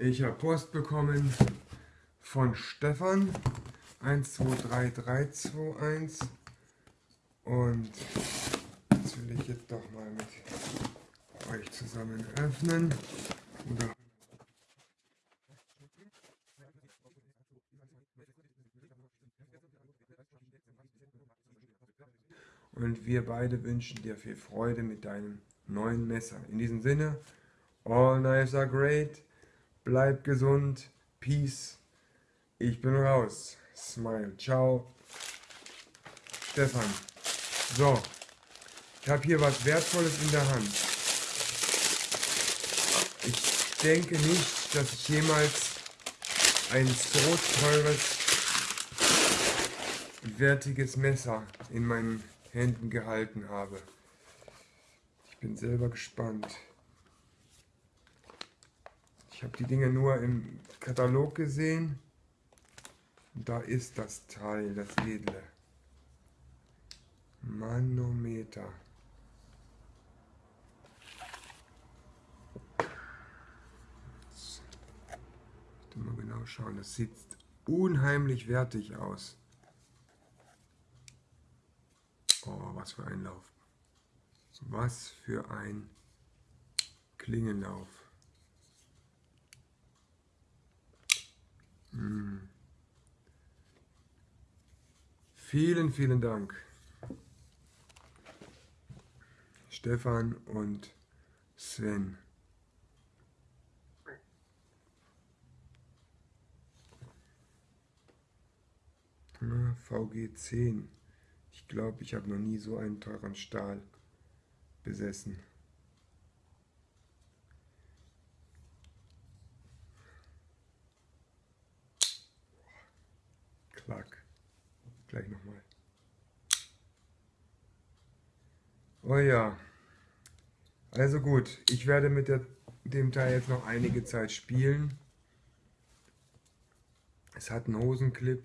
Ich habe Post bekommen von Stefan 123321 und das will ich jetzt doch mal mit euch zusammen öffnen. Oder und wir beide wünschen dir viel Freude mit deinem neuen Messer. In diesem Sinne, all knives are great, bleib gesund, peace, ich bin raus, smile, ciao, Stefan. So, ich habe hier was Wertvolles in der Hand. Ich denke nicht, dass ich jemals ein so teures, wertiges Messer in meinen Händen gehalten habe. Ich bin selber gespannt. Ich habe die Dinge nur im Katalog gesehen. Und da ist das Teil, das edle. Manometer. Mal genau schauen. Das sieht unheimlich wertig aus. Oh, was für ein Lauf. Was für ein Klingenlauf. Hm. Vielen, vielen Dank. Stefan und Sven. VG10. Ich glaube, ich habe noch nie so einen teuren Stahl besessen. Klack. Gleich nochmal. Oh ja. Also gut, ich werde mit der, dem Teil jetzt noch einige Zeit spielen. Es hat einen Hosenclip.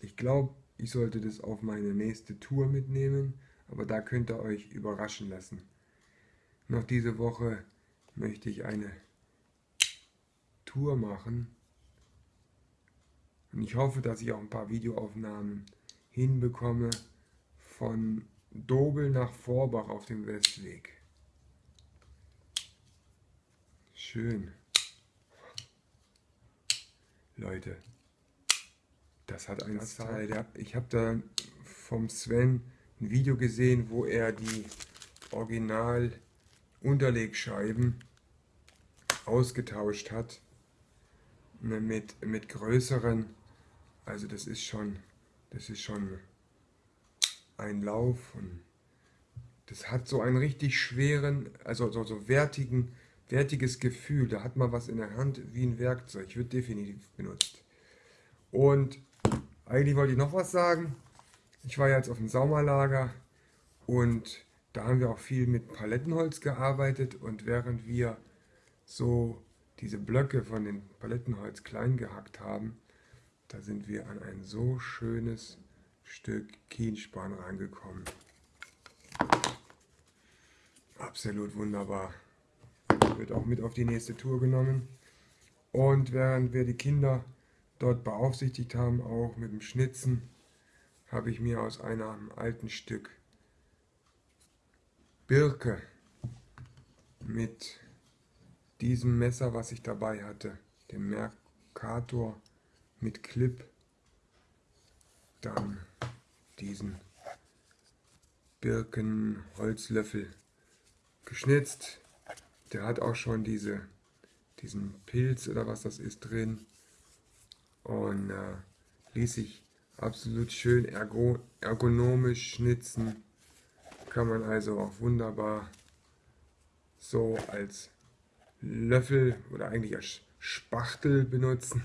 Ich glaube, ich sollte das auf meine nächste Tour mitnehmen, aber da könnt ihr euch überraschen lassen. Noch diese Woche möchte ich eine Tour machen. Und ich hoffe, dass ich auch ein paar Videoaufnahmen hinbekomme von Dobel nach Vorbach auf dem Westweg. Schön. Leute, das hat eine Zeit. Ich habe da vom Sven ein Video gesehen, wo er die Original Unterlegscheiben ausgetauscht hat ne, mit, mit größeren. Also das ist schon, das ist schon ein Lauf und das hat so einen richtig schweren, also so, so wertigen, wertiges Gefühl. Da hat man was in der Hand wie ein Werkzeug. Wird definitiv benutzt. Und eigentlich wollte ich noch was sagen. Ich war jetzt auf dem Saumerlager und da haben wir auch viel mit Palettenholz gearbeitet und während wir so diese Blöcke von dem Palettenholz klein gehackt haben, da sind wir an ein so schönes Stück Kienspan rangekommen. Absolut wunderbar. Wird auch mit auf die nächste Tour genommen. Und während wir die Kinder dort beaufsichtigt haben, auch mit dem Schnitzen, habe ich mir aus einem alten Stück Birke mit diesem Messer, was ich dabei hatte, dem Mercator mit Clip, dann diesen Birkenholzlöffel geschnitzt. Der hat auch schon diese, diesen Pilz oder was das ist drin und äh, ließ sich absolut schön ergo ergonomisch schnitzen. Kann man also auch wunderbar so als Löffel oder eigentlich als Spachtel benutzen.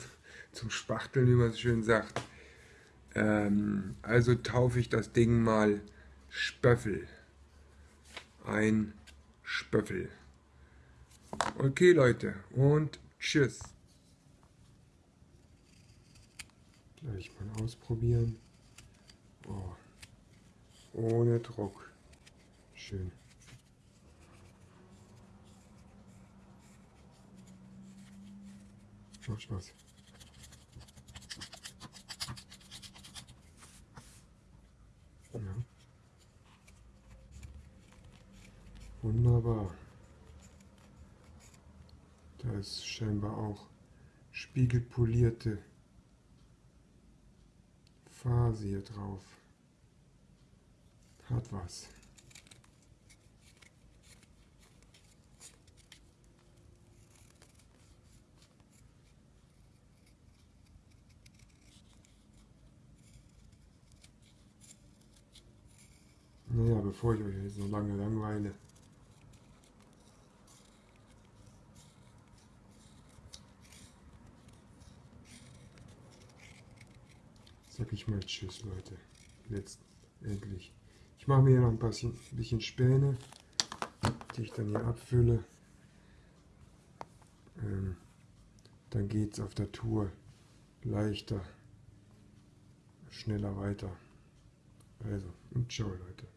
Zum Spachteln, wie man so schön sagt. Ähm, also taufe ich das Ding mal Spöffel. Ein Spöffel. Okay Leute und tschüss. Gleich mal ausprobieren. Oh. Ohne Druck. Schön. Macht Spaß. Ja. Wunderbar. Da ist scheinbar auch spiegelpolierte Phase hier drauf. Hat was. Naja, bevor ich euch jetzt so lange langweile, sag ich mal Tschüss, Leute. Letztendlich. Ich mache mir hier noch ein bisschen, bisschen Späne, die ich dann hier abfülle. Ähm, dann geht es auf der Tour leichter, schneller weiter. Also, und ciao, Leute.